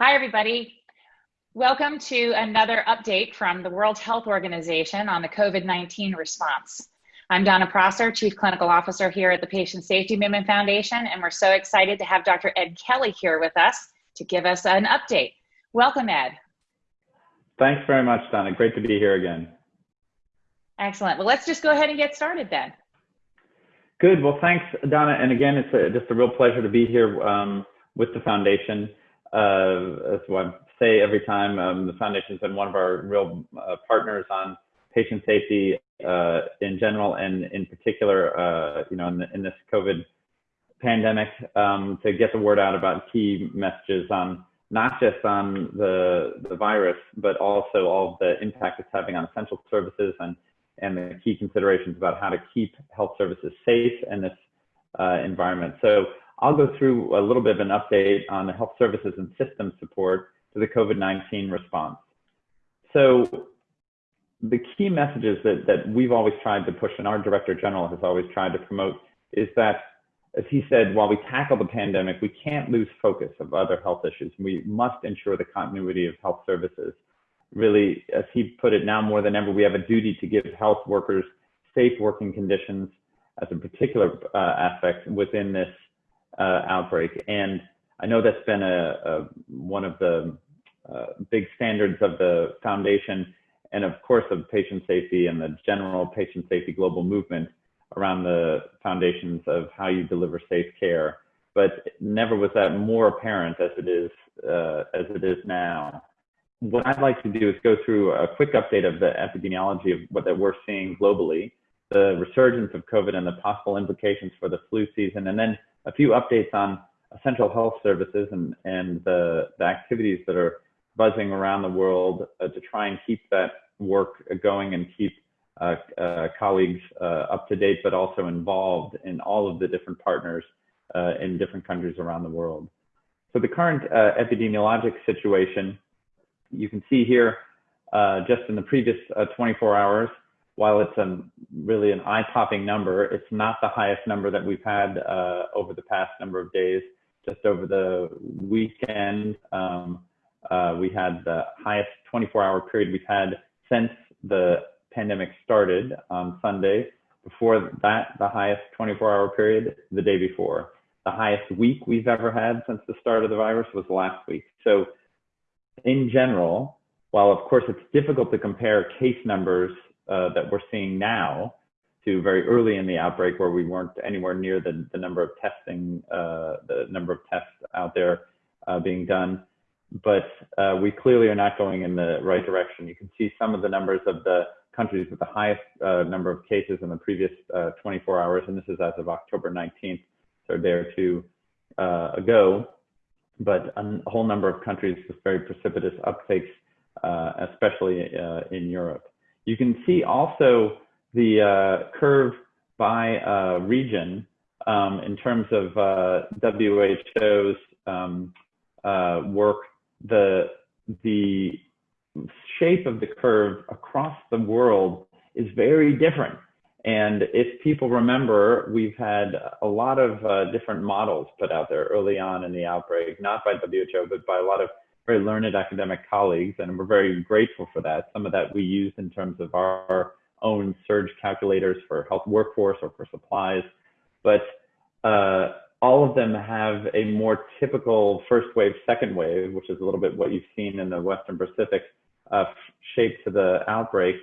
Hi, everybody. Welcome to another update from the World Health Organization on the COVID-19 response. I'm Donna Prosser, Chief Clinical Officer here at the Patient Safety Movement Foundation, and we're so excited to have Dr. Ed Kelley here with us to give us an update. Welcome, Ed. Thanks very much, Donna. Great to be here again. Excellent. Well, let's just go ahead and get started then. Good. Well, thanks, Donna. And again, it's a, just a real pleasure to be here um, with the foundation. Uh, as I say every time, um, the foundation's been one of our real uh, partners on patient safety uh, in general, and in particular, you know, in, the, in, this COVID pandemic, um, to get the word out about key messages on not just on the the virus, but also all the impact it's having on essential services and and the key considerations about how to keep health services safe in this uh, environment. So I'll go through a little bit of an update on the health services and system support to the COVID-19 response. So the key messages that, that we've always tried to push and our director general has always tried to promote is that, as he said, while we tackle the pandemic, we can't lose focus of other health issues. We must ensure the continuity of health services really, as he put it, now more than ever, we have a duty to give health workers safe working conditions as a particular uh, aspect within this uh, outbreak. And I know that's been a, a one of the uh, big standards of the foundation and of course of patient safety and the general patient safety global movement around the foundations of how you deliver safe care. But never was that more apparent as it is uh, as it is now what I'd like to do is go through a quick update of the epidemiology of what that we're seeing globally, the resurgence of COVID and the possible implications for the flu season, and then a few updates on essential health services and, and the, the activities that are buzzing around the world uh, to try and keep that work going and keep uh, uh, colleagues uh, up to date, but also involved in all of the different partners uh, in different countries around the world. So the current uh, epidemiologic situation you can see here, just in the previous uh, 24 hours, while it's a, really an eye-popping number, it's not the highest number that we've had uh, over the past number of days. Just over the weekend, um, uh, we had the highest 24-hour period we've had since the pandemic started on Sunday. Before that, the highest 24-hour period the day before. The highest week we've ever had since the start of the virus was last week. So in general, while of course it's difficult to compare case numbers uh, that we're seeing now to very early in the outbreak where we weren't anywhere near the, the number of testing, uh, the number of tests out there uh, being done. But uh, we clearly are not going in the right direction. You can see some of the numbers of the countries with the highest uh, number of cases in the previous uh, 24 hours, and this is as of October 19th, so a day or two ago but a whole number of countries with very precipitous uptakes, uh, especially uh, in Europe. You can see also the uh, curve by uh, region um, in terms of uh, WHO's um, uh, work. The, the shape of the curve across the world is very different. And if people remember, we've had a lot of uh, different models put out there early on in the outbreak, not by WHO, but by a lot of very learned academic colleagues. And we're very grateful for that. Some of that we used in terms of our own surge calculators for health workforce or for supplies. But uh, all of them have a more typical first wave, second wave, which is a little bit what you've seen in the Western Pacific uh, shape to the outbreak.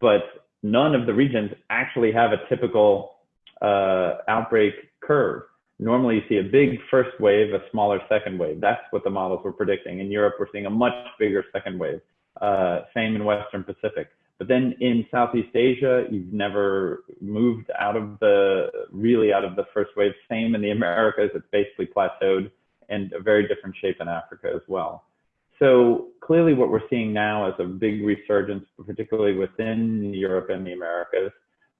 But none of the regions actually have a typical uh, outbreak curve. Normally you see a big first wave, a smaller second wave. That's what the models were predicting. In Europe, we're seeing a much bigger second wave. Uh, same in Western Pacific. But then in Southeast Asia, you've never moved out of the, really out of the first wave. Same in the Americas, it's basically plateaued and a very different shape in Africa as well. So clearly what we're seeing now is a big resurgence, particularly within Europe and the Americas.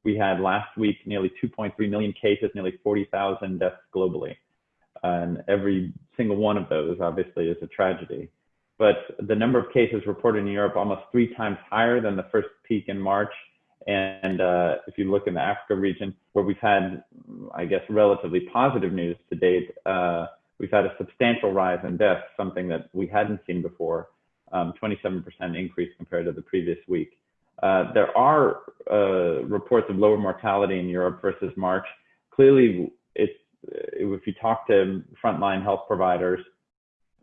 We had last week nearly 2.3 million cases, nearly 40,000 deaths globally. And every single one of those obviously is a tragedy. But the number of cases reported in Europe almost three times higher than the first peak in March. And uh, if you look in the Africa region, where we've had, I guess, relatively positive news to date, uh, we've had a substantial rise in deaths, something that we hadn't seen before, um, 27% increase compared to the previous week. Uh, there are uh, reports of lower mortality in Europe versus March. Clearly, it's, if you talk to frontline health providers,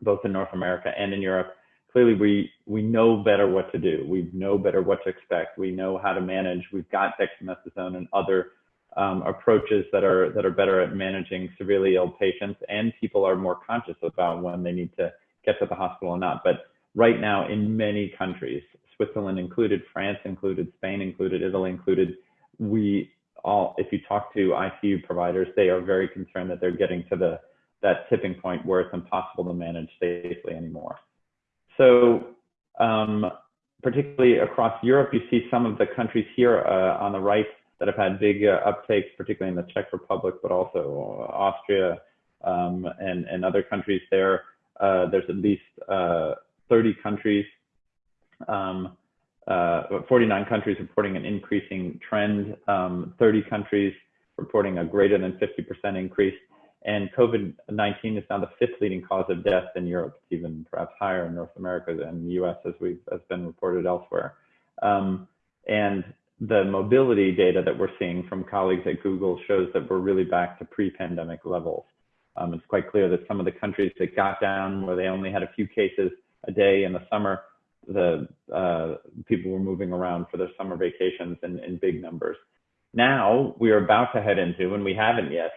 both in North America and in Europe, clearly we we know better what to do. We know better what to expect. We know how to manage. We've got dexamethasone and other um, approaches that are that are better at managing severely ill patients, and people are more conscious about when they need to get to the hospital or not. But right now, in many countries, Switzerland included, France included, Spain included, Italy included, we all, if you talk to ICU providers, they are very concerned that they're getting to the that tipping point where it's impossible to manage safely anymore. So um, particularly across Europe, you see some of the countries here uh, on the right that have had big uh, uptakes, particularly in the Czech Republic, but also Austria um, and, and other countries there. Uh, there's at least uh, 30 countries, um, uh, 49 countries reporting an increasing trend, um, 30 countries reporting a greater than 50% increase. And COVID-19 is now the fifth leading cause of death in Europe, it's even perhaps higher in North America than the US as we've has been reported elsewhere. Um, and the mobility data that we're seeing from colleagues at Google shows that we're really back to pre-pandemic levels. Um, it's quite clear that some of the countries that got down where they only had a few cases a day in the summer, the uh, people were moving around for their summer vacations in, in big numbers. Now we are about to head into, and we haven't yet,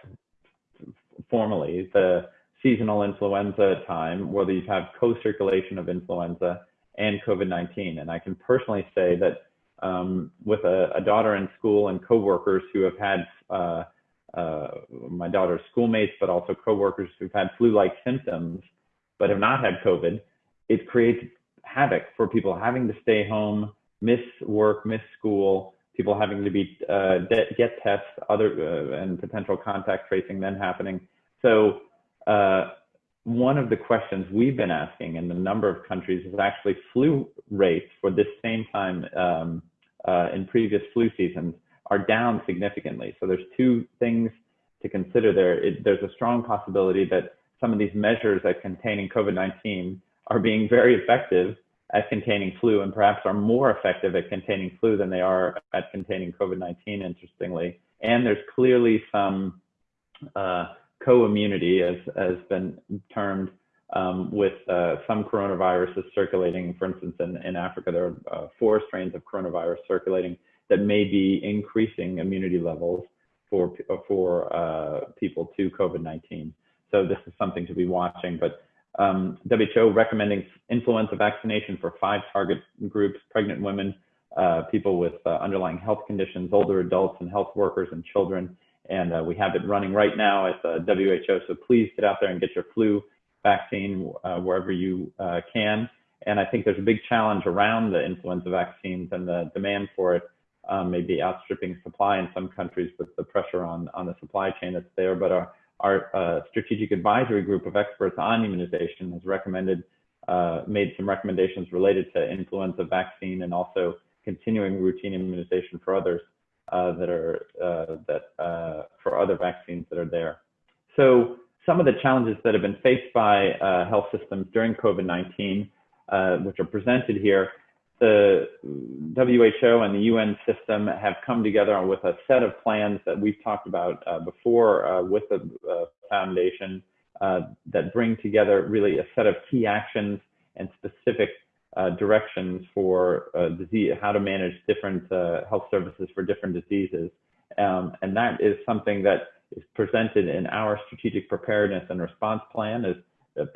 formally the seasonal influenza time where you have co-circulation of influenza and COVID-19. And I can personally say that um, with a, a, daughter in school and coworkers who have had uh, uh, my daughter's schoolmates, but also coworkers who've had flu-like symptoms but have not had COVID, it creates havoc for people having to stay home, miss work, miss school, people having to be uh, get tests, other uh, and potential contact tracing then happening. So uh, one of the questions we've been asking in a number of countries is actually flu rates for this same time um, uh, in previous flu seasons are down significantly. So there's two things to consider there. It, there's a strong possibility that some of these measures at containing COVID-19 are being very effective at containing flu and perhaps are more effective at containing flu than they are at containing COVID-19, interestingly. And there's clearly some uh, co-immunity, as has been termed, um, with uh, some coronaviruses circulating. For instance, in, in Africa, there are uh, four strains of coronavirus circulating that may be increasing immunity levels for for uh, people to COVID-19. So this is something to be watching. But um, WHO recommending influenza vaccination for five target groups: pregnant women, uh, people with uh, underlying health conditions, older adults, and health workers and children and uh, we have it running right now at the WHO. So please get out there and get your flu vaccine uh, wherever you uh, can. And I think there's a big challenge around the influenza vaccines and the demand for it um, may be outstripping supply in some countries with the pressure on, on the supply chain that's there. But our, our uh, strategic advisory group of experts on immunization has recommended, uh, made some recommendations related to influenza vaccine and also continuing routine immunization for others uh, that are uh, that uh, for other vaccines that are there. So some of the challenges that have been faced by uh, health systems during COVID-19, uh, which are presented here, the WHO and the UN system have come together with a set of plans that we've talked about uh, before with the foundation that bring together really a set of key actions and specific uh, directions for uh, disease, how to manage different uh, health services for different diseases. Um, and that is something that is presented in our strategic preparedness and response plan as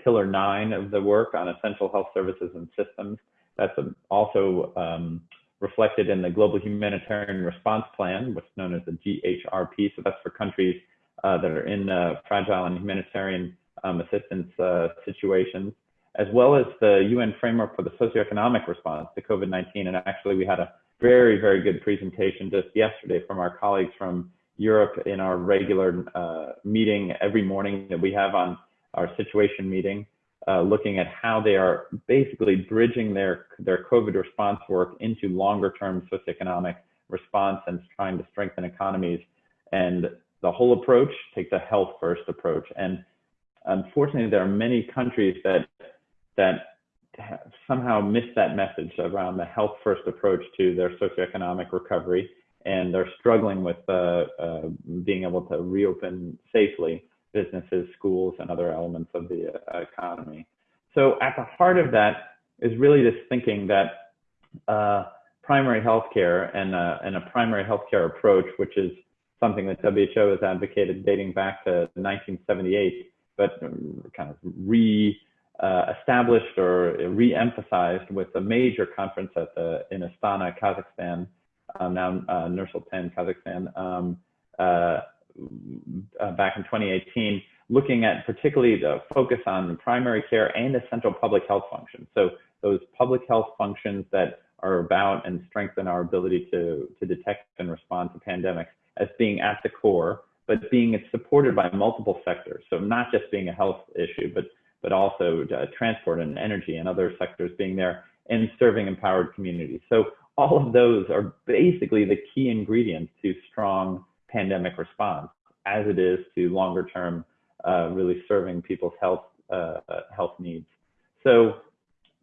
pillar nine of the work on essential health services and systems. That's also um, reflected in the Global Humanitarian Response Plan, what's known as the GHRP. So that's for countries uh, that are in uh, fragile and humanitarian um, assistance uh, situations as well as the UN framework for the socioeconomic response to COVID-19. And actually, we had a very, very good presentation just yesterday from our colleagues from Europe in our regular uh, meeting every morning that we have on our situation meeting, uh, looking at how they are basically bridging their, their COVID response work into longer term socioeconomic response and trying to strengthen economies. And the whole approach takes a health first approach. And unfortunately, there are many countries that that somehow miss that message around the health first approach to their socioeconomic recovery, and they're struggling with uh, uh, being able to reopen safely businesses, schools, and other elements of the uh, economy. So at the heart of that is really this thinking that uh, primary healthcare and, uh, and a primary healthcare approach, which is something that WHO has advocated dating back to 1978, but kind of re uh, established or re-emphasized with a major conference at the in Astana, Kazakhstan, um, now uh, Nur-Sultan, Kazakhstan, um, uh, uh, back in 2018, looking at particularly the focus on primary care and essential public health functions. So those public health functions that are about and strengthen our ability to, to detect and respond to pandemics as being at the core, but being supported by multiple sectors. So not just being a health issue, but but also uh, transport and energy and other sectors being there and serving empowered communities. So all of those are basically the key ingredients to strong pandemic response, as it is to longer term, uh, really serving people's health uh, health needs. So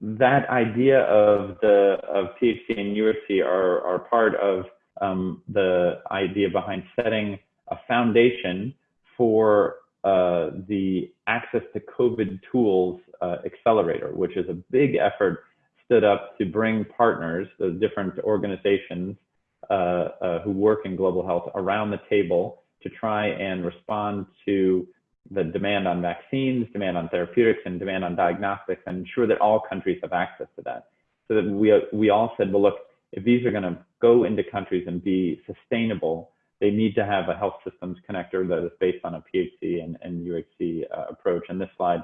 that idea of the of PHC and UHC are are part of um, the idea behind setting a foundation for uh, the Access to COVID Tools uh, Accelerator, which is a big effort stood up to bring partners, the different organizations uh, uh, who work in global health around the table to try and respond to the demand on vaccines, demand on therapeutics, and demand on diagnostics, and ensure that all countries have access to that. So that we, we all said, well, look, if these are going to go into countries and be sustainable, they need to have a health systems connector that is based on a PHC and, and UHC uh, approach. And this slide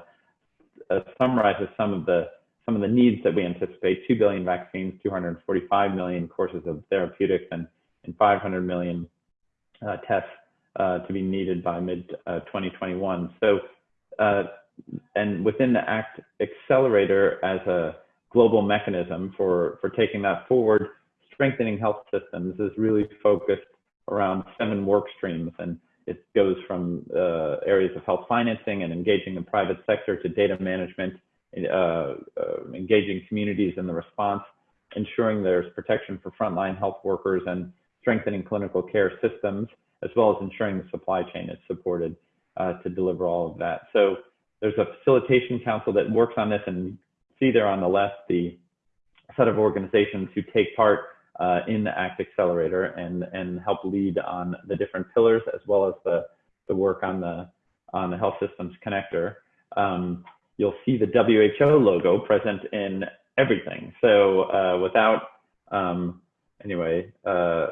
uh, summarizes some of the some of the needs that we anticipate: 2 billion vaccines, 245 million courses of therapeutics, and, and 500 million uh, tests uh, to be needed by mid uh, 2021. So, uh, and within the ACT accelerator as a global mechanism for for taking that forward, strengthening health systems is really focused around seven work streams. And it goes from uh, areas of health financing and engaging the private sector to data management, uh, uh, engaging communities in the response, ensuring there's protection for frontline health workers and strengthening clinical care systems, as well as ensuring the supply chain is supported uh, to deliver all of that. So there's a facilitation council that works on this and see there on the left the set of organizations who take part uh, in the ACT Accelerator and, and help lead on the different pillars as well as the, the work on the, on the Health Systems Connector. Um, you'll see the WHO logo present in everything. So uh, without, um, anyway, uh,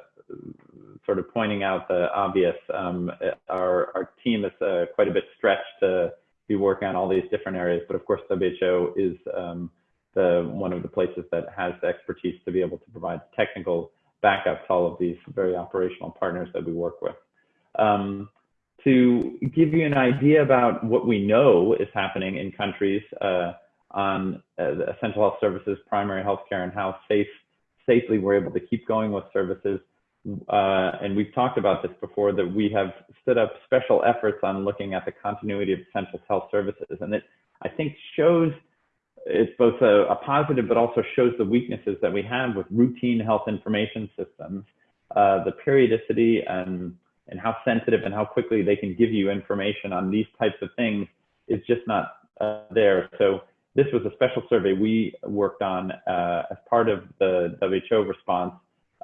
sort of pointing out the obvious, um, our, our team is uh, quite a bit stretched to be working on all these different areas, but of course WHO is um, the one of the places that has the expertise to be able to provide technical backup to all of these very operational partners that we work with. To give you an idea about what we know is happening in countries uh, on uh, essential health services, primary health care, and how safe, safely we're able to keep going with services. Uh, and we've talked about this before, that we have stood up special efforts on looking at the continuity of essential health services. And it, I think, shows it's both a, a, positive, but also shows the weaknesses that we have with routine health information systems, uh, the periodicity and, and how sensitive and how quickly they can give you information on these types of things is just not uh, there. So this was a special survey we worked on uh, as part of the WHO response,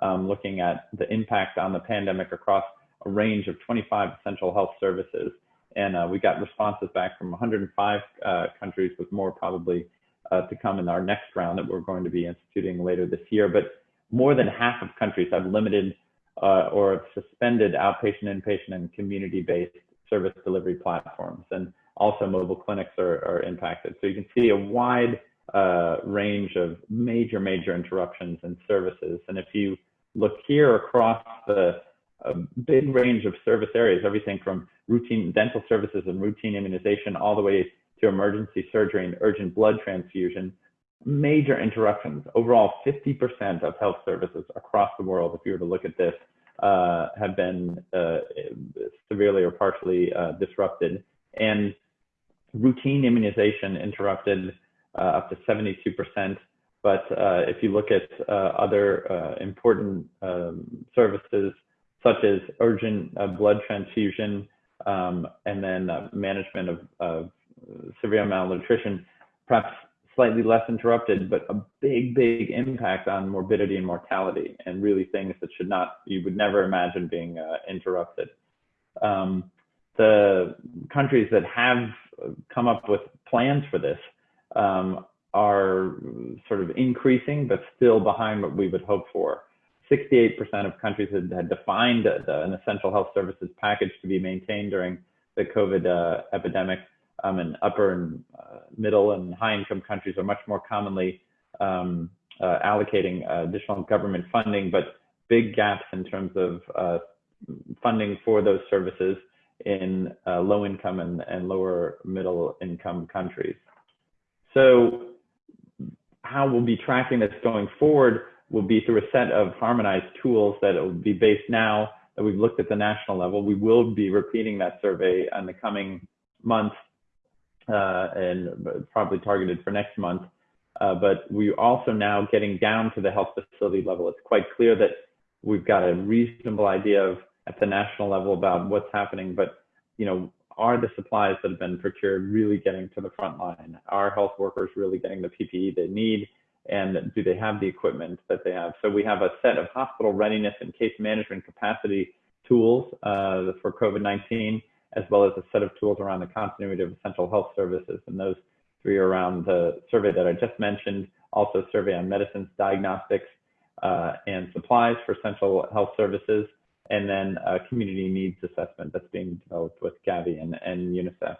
um, looking at the impact on the pandemic across a range of 25 essential health services. And uh, we got responses back from 105 uh, countries with more probably uh, to come in our next round that we're going to be instituting later this year. But more than half of countries have limited uh, or suspended outpatient, inpatient, and community-based service delivery platforms. And also mobile clinics are, are impacted. So you can see a wide uh, range of major, major interruptions in services. And if you look here across the big range of service areas, everything from routine dental services and routine immunization all the way to emergency surgery and urgent blood transfusion, major interruptions. Overall, 50% of health services across the world, if you were to look at this, uh, have been uh, severely or partially uh, disrupted. And routine immunization interrupted uh, up to 72%. But uh, if you look at uh, other important um, services, such as urgent blood transfusion um, and then management of, of severe malnutrition, perhaps slightly less interrupted, but a big, big impact on morbidity and mortality, and really things that should not, you would never imagine being uh, interrupted. Um, the countries that have come up with plans for this um, are sort of increasing, but still behind what we would hope for. 68% of countries had, had defined an essential health services package to be maintained during the COVID uh, epidemic. Um, and upper and uh, middle and high income countries are much more commonly um, uh, allocating additional government funding, but big gaps in terms of uh, funding for those services in uh, low income and, and lower middle income countries. So how we'll be tracking this going forward will be through a set of harmonized tools that will be based now that we've looked at the national level. We will be repeating that survey in the coming months uh, and probably targeted for next month. Uh, but we're also now getting down to the health facility level. It's quite clear that we've got a reasonable idea of at the national level about what's happening, but you know, are the supplies that have been procured really getting to the front line? Are health workers really getting the PPE they need? And do they have the equipment that they have? So we have a set of hospital readiness and case management capacity tools uh, for COVID-19, as well as a set of tools around the continuity of essential health services. And those three are around the survey that I just mentioned, also survey on medicines, diagnostics, uh, and supplies for essential health services, and then a community needs assessment that's being developed with Gavi and, and UNICEF.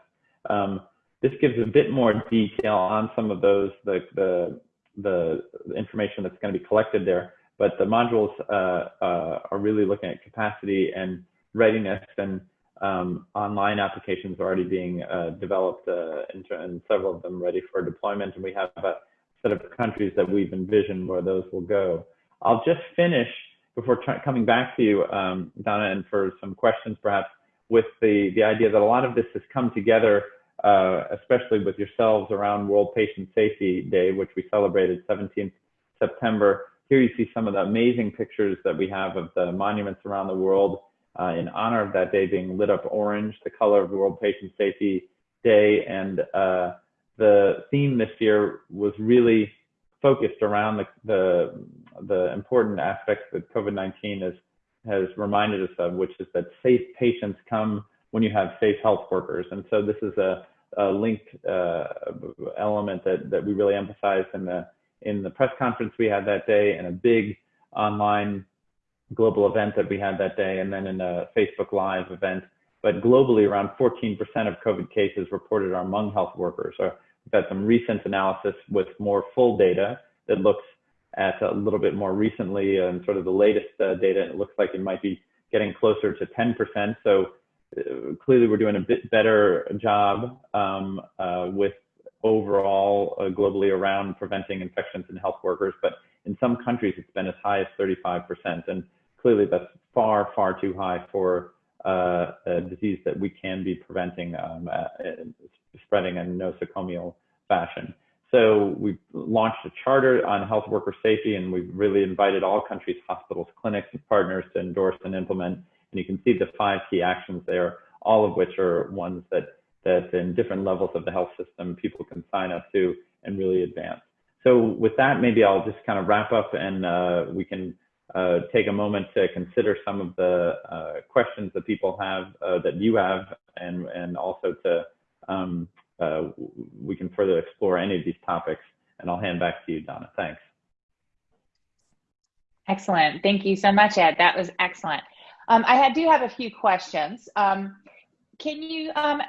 Um, this gives a bit more detail on some of those, the, the, the information that's going to be collected there, but the modules uh, uh, are really looking at capacity and readiness and um, online applications are already being uh, developed uh, and several of them ready for deployment. And we have a set of countries that we've envisioned where those will go. I'll just finish before coming back to you, um, Donna, and for some questions perhaps, with the, the idea that a lot of this has come together, uh, especially with yourselves around World Patient Safety Day, which we celebrated 17th September. Here you see some of the amazing pictures that we have of the monuments around the world uh, in honor of that day being lit up orange, the color of World Patient Safety Day. And uh, the theme this year was really focused around the, the, the important aspects that COVID-19 has, has reminded us of, which is that safe patients come when you have safe health workers. And so this is a, a linked uh, element that, that we really emphasized in the, in the press conference we had that day and a big online global event that we had that day and then in a Facebook Live event. But globally, around 14% of COVID cases reported are among health workers. So We've had some recent analysis with more full data that looks at a little bit more recently and sort of the latest uh, data. And it looks like it might be getting closer to 10%. So uh, clearly we're doing a bit better job um, uh, with overall uh, globally around preventing infections in health workers. But in some countries, it's been as high as 35%. And clearly that's far, far too high for uh, a disease that we can be preventing um, uh, spreading in nosocomial fashion. So we've launched a charter on health worker safety, and we've really invited all countries, hospitals, clinics, and partners to endorse and implement. And you can see the five key actions there, all of which are ones that that in different levels of the health system people can sign up to and really advance. So with that, maybe I'll just kind of wrap up, and uh, we can uh, take a moment to consider some of the uh, questions that people have, uh, that you have, and and also to um, uh, we can further explore any of these topics. And I'll hand back to you, Donna. Thanks. Excellent. Thank you so much, Ed. That was excellent. Um, I had, do have a few questions. Um, can you um,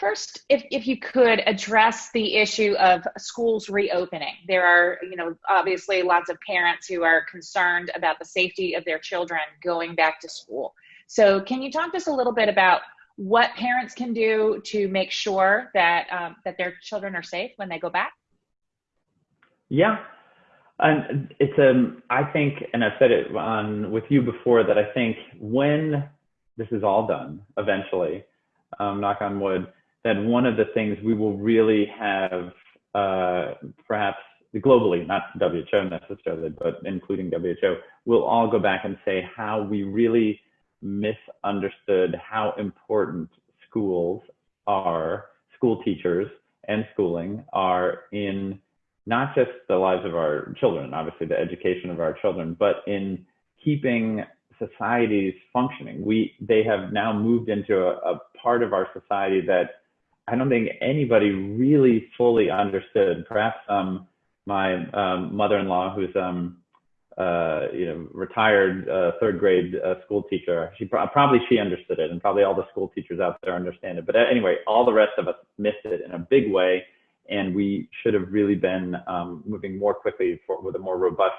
first, if, if you could address the issue of schools reopening? There are, you know, obviously lots of parents who are concerned about the safety of their children going back to school. So can you talk to us a little bit about what parents can do to make sure that um, that their children are safe when they go back? Yeah, and it's um I think, and I've said it on with you before that I think when this is all done eventually, um, knock on wood, that one of the things we will really have uh, perhaps globally, not WHO necessarily, but including WHO, we'll all go back and say how we really misunderstood how important schools are, school teachers and schooling are in not just the lives of our children, obviously the education of our children, but in keeping societies functioning. We, they have now moved into a, a part of our society that I don't think anybody really fully understood. Perhaps um, my um, mother-in-law, who's um, uh, you know retired uh, third grade uh, school teacher, she probably she understood it, and probably all the school teachers out there understand it. But anyway, all the rest of us missed it in a big way, and we should have really been um, moving more quickly for, with a more robust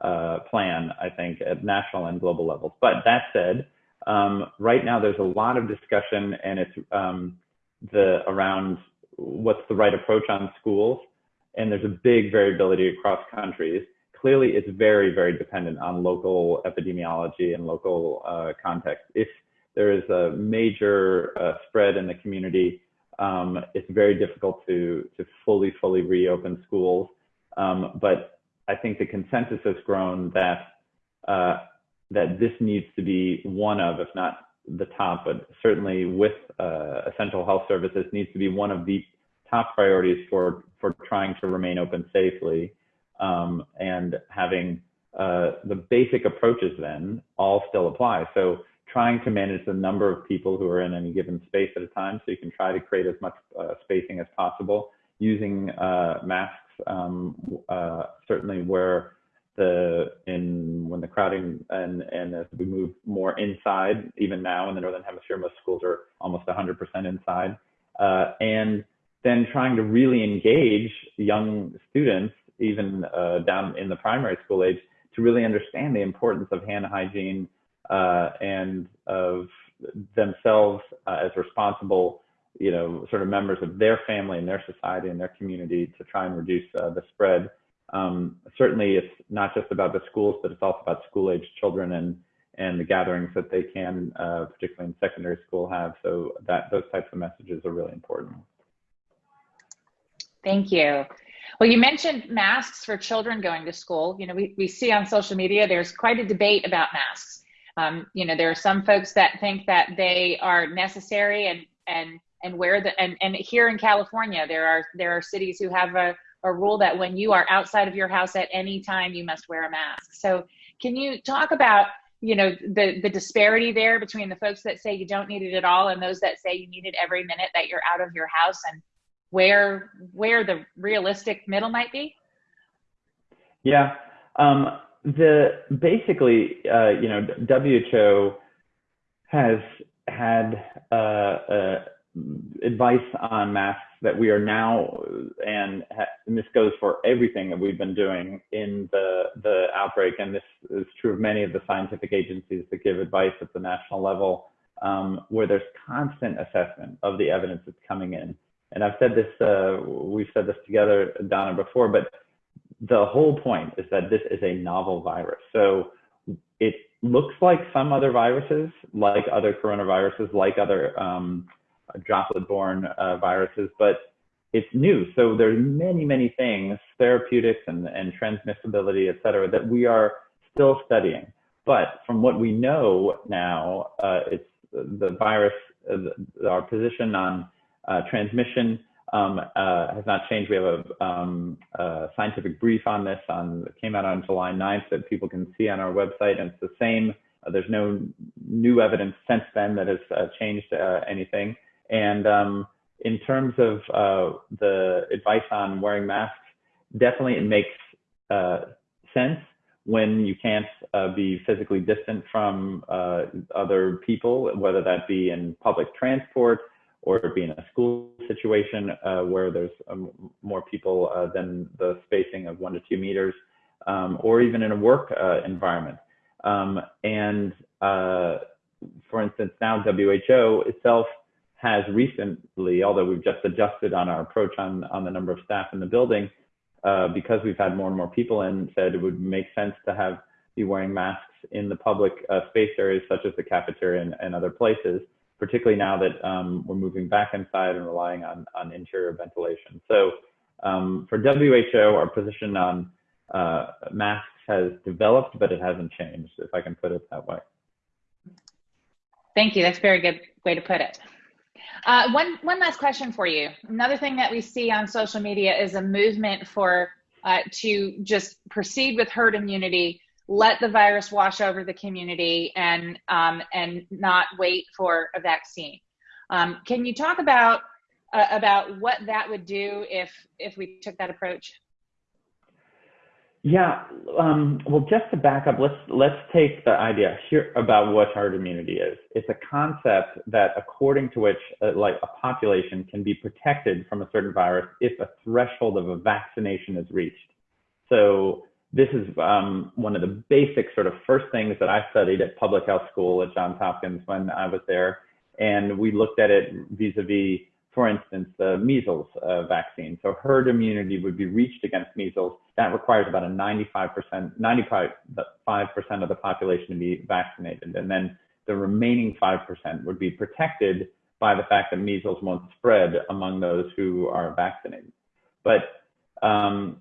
uh, plan, I think, at national and global levels. But that said, um, right now there's a lot of discussion, and it's um, the around what's the right approach on schools and there's a big variability across countries. Clearly, it's very, very dependent on local epidemiology and local uh, context. If there is a major uh, spread in the community, um, it's very difficult to, to fully, fully reopen schools. Um, but I think the consensus has grown that, uh, that this needs to be one of, if not the top, but certainly with uh, essential health services needs to be one of the top priorities for for trying to remain open safely um, and having uh, the basic approaches then all still apply. So trying to manage the number of people who are in any given space at a time so you can try to create as much uh, spacing as possible using uh, masks um, uh, certainly where the in when the crowding and and as we move more inside even now in the northern hemisphere most schools are almost 100% inside uh, and then trying to really engage young students, even uh, down in the primary school age, to really understand the importance of hand hygiene uh, and of themselves uh, as responsible, you know, sort of members of their family and their society and their community to try and reduce uh, the spread. Um, certainly, it's not just about the schools, but it's also about school-age children and and the gatherings that they can, uh, particularly in secondary school, have. So that those types of messages are really important. Thank you. Well, you mentioned masks for children going to school. You know, we, we see on social media there's quite a debate about masks. Um, you know, there are some folks that think that they are necessary and and and where the and, and here in California there are there are cities who have a, a rule that when you are outside of your house at any time you must wear a mask. So can you talk about you know the the disparity there between the folks that say you don't need it at all and those that say you need it every minute that you're out of your house and where where the realistic middle might be? Yeah, um, the basically, uh, you know, WHO has had uh, uh, advice on masks that we are now, and, and, this goes for everything that we've been doing in the the outbreak, and this is true of many of the scientific agencies that give advice at the national level, um, where there's constant assessment of the evidence that's coming in and I've said this, uh, we've said this together, Donna, before, but the whole point is that this is a novel virus. So it looks like some other viruses, like other coronaviruses, like other um, droplet-borne uh, viruses, but it's new. So there's many, many things, therapeutics and, and transmissibility, et cetera, that we are still studying. But from what we know now, uh, it's the virus, uh, our position on uh, transmission um, uh, has not changed. We have a, um, a, scientific brief on this on came out on July 9th that people can see on our website, and it's the same. Uh, there's no new evidence since then that has uh, changed anything. And um, in terms of uh, the advice on wearing masks, definitely it makes sense when you can't be physically distant from other people, whether that be in public transport or be in a school situation uh, where there's um, more people uh, than the spacing of one to two meters, um, or even in a work uh, environment. Um, and uh, for instance, now WHO itself has recently, although we've just adjusted on our approach on, on the number of staff in the building, uh, because we've had more and more people in, said it would make sense to have be wearing masks in the public uh, space areas such as the cafeteria and, and other places particularly now that um, we're moving back inside and relying on, on interior ventilation. So um, for WHO, our position on uh, masks has developed, but it hasn't changed, if I can put it that way. Thank you. That's a very good way to put it. Uh, one, one last question for you. Another thing that we see on social media is a movement for uh, to just proceed with herd immunity, let the virus wash over the community, and um, and not wait for a vaccine. Um, can you talk about uh, about what that would do if if we took that approach? Yeah, um, well, just to back up, let's let's take the idea here about what herd immunity is. It's a concept that, according to which, uh, like a population can be protected from a certain virus if a threshold of a vaccination is reached. So this is um, one of the basic sort of first things that I studied at public health school at Johns Hopkins when I was there, and we looked at it vis-a-vis for instance, the measles uh, vaccine. So herd immunity would be reached against measles. That requires about a 95%, 95% of the population to be vaccinated. And then the remaining 5% would be protected by the fact that measles won't spread among those who are vaccinated. But um,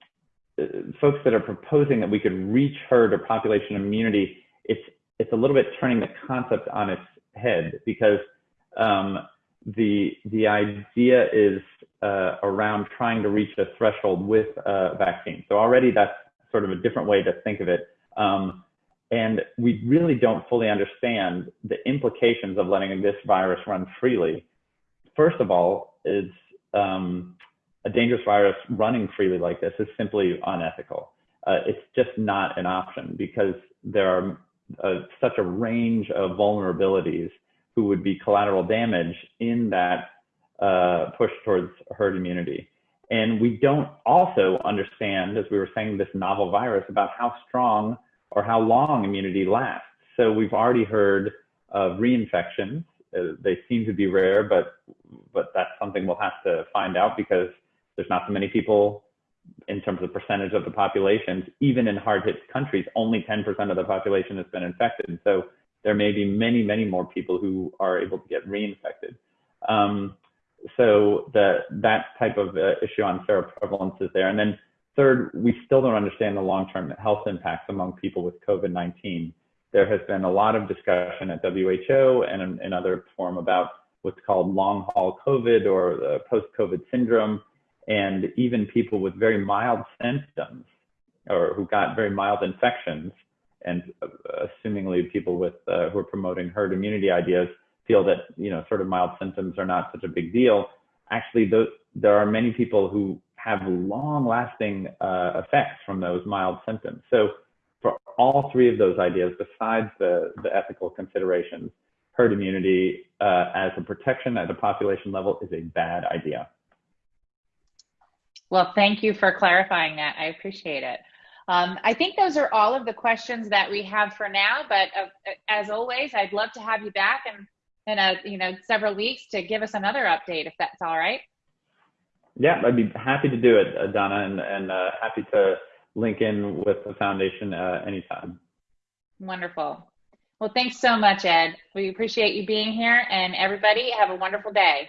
folks that are proposing that we could reach herd or population immunity, it's, it's a little bit turning the concept on its head because um, the the idea is uh, around trying to reach a threshold with a vaccine. So already that's sort of a different way to think of it. Um, and we really don't fully understand the implications of letting this virus run freely. First of all, it's um, a dangerous virus running freely like this is simply unethical. Uh, it's just not an option because there are uh, such a range of vulnerabilities who would be collateral damage in that uh, push towards herd immunity. And we don't also understand, as we were saying, this novel virus about how strong or how long immunity lasts. So we've already heard of reinfections. Uh, they seem to be rare, but but that's something we'll have to find out because there's not so many people in terms of percentage of the population. Even in hard hit countries, only 10% of the population has been infected. So there may be many, many more people who are able to get reinfected. Um, so the, that type of uh, issue on seroprevalence is there. And then third, we still don't understand the long-term health impacts among people with COVID-19. There has been a lot of discussion at WHO and in, in other form about what's called long haul COVID or the post-COVID syndrome, and even people with very mild symptoms or who got very mild infections and uh, assumingly people with uh, who are promoting herd immunity ideas feel that you know sort of mild symptoms are not such a big deal. Actually, there are many people who have long-lasting uh, effects from those mild symptoms. So for all three of those ideas, besides the, the ethical considerations, herd immunity uh, as a protection at a population level is a bad idea. Well, thank you for clarifying that. I appreciate it. Um, I think those are all of the questions that we have for now, but uh, as always, I'd love to have you back in, in a, you know, several weeks to give us another update if that's all right. Yeah, I'd be happy to do it, Donna, and, and uh, happy to link in with the foundation uh, anytime. Wonderful. Well, thanks so much, Ed. We appreciate you being here and everybody have a wonderful day.